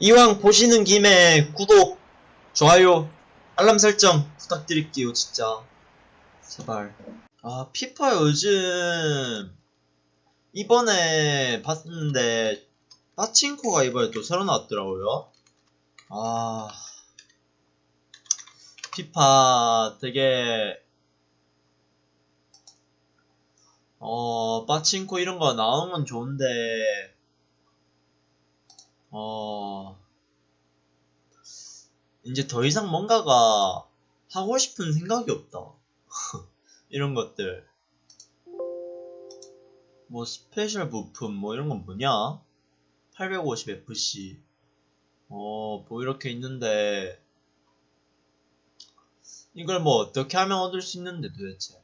이왕 보시는 김에 구독, 좋아요, 알람 설정 부탁드릴게요, 진짜. 제발. 아, 피파 요즘, 이번에 봤는데, 빠친코가 이번에 또 새로 나왔더라고요. 아, 피파 되게, 어, 빠친코 이런 거 나오는 건 좋은데, 어, 이제 더 이상 뭔가가 하고 싶은 생각이 없다. 이런 것들. 뭐, special 부품, 뭐, 이런 건 뭐냐? 850FC. 어, 뭐, 이렇게 있는데, 이걸 뭐, 어떻게 하면 얻을 수 있는데, 도대체.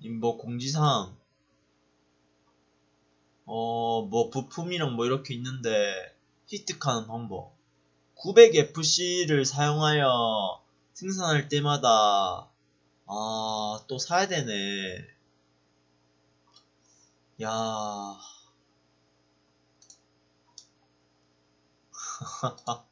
이 뭐, 공지사항. 어, 뭐, 부품이랑 뭐, 이렇게 있는데, 획득하는 방법. 900FC를 사용하여 생산할 때마다, 아, 또 사야 되네. 야.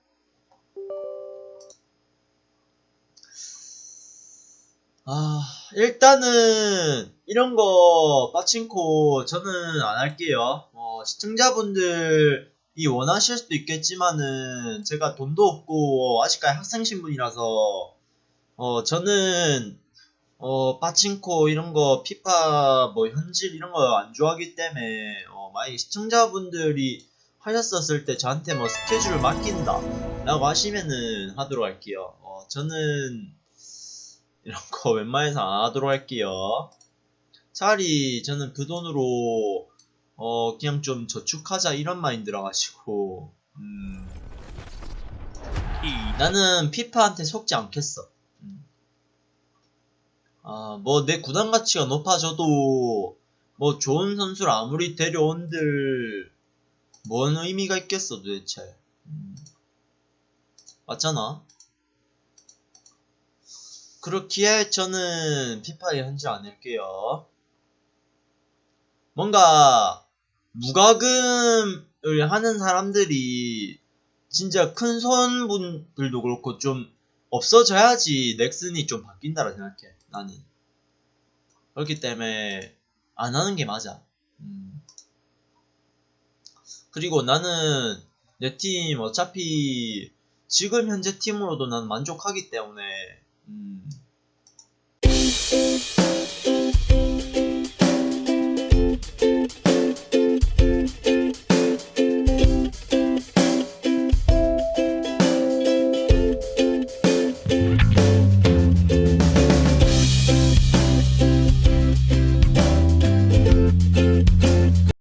아, 일단은, 이런 거, 빠친코, 저는 안 할게요. 어, 시청자분들이 원하실 수도 있겠지만은, 제가 돈도 없고, 아직까지 학생 신분이라서, 어, 저는, 어, 빠친코, 이런 거, 피파, 뭐, 현질, 이런 거 안 좋아하기 때문에, 어, 만약에 시청자분들이 하셨었을 때 저한테 뭐 스케줄을 맡긴다. 라고 하시면은 하도록 할게요. 어, 저는, 이런 거 웬만해서 안 하도록 할게요. 차라리 저는 그 돈으로 어 그냥 좀 저축하자 이런 마인드라 가지고 음 나는 피파한테 속지 않겠어. 음. 아뭐 내 구단 가치가 높아져도 뭐 좋은 선수를 아무리 데려온들 뭔 의미가 있겠어 도대체. 음. 맞잖아. 그렇기에 저는 피파에 현질 안 할게요. 뭔가 무과금을 하는 사람들이 진짜 큰 손분들도 그렇고 좀 없어져야지 넥슨이 좀 바뀐다라 생각해. 나는. 그렇기 때문에 안 하는 게 맞아. 음. 그리고 나는 내 팀 어차피 지금 현재 팀으로도 난 만족하기 때문에 음. Thank you.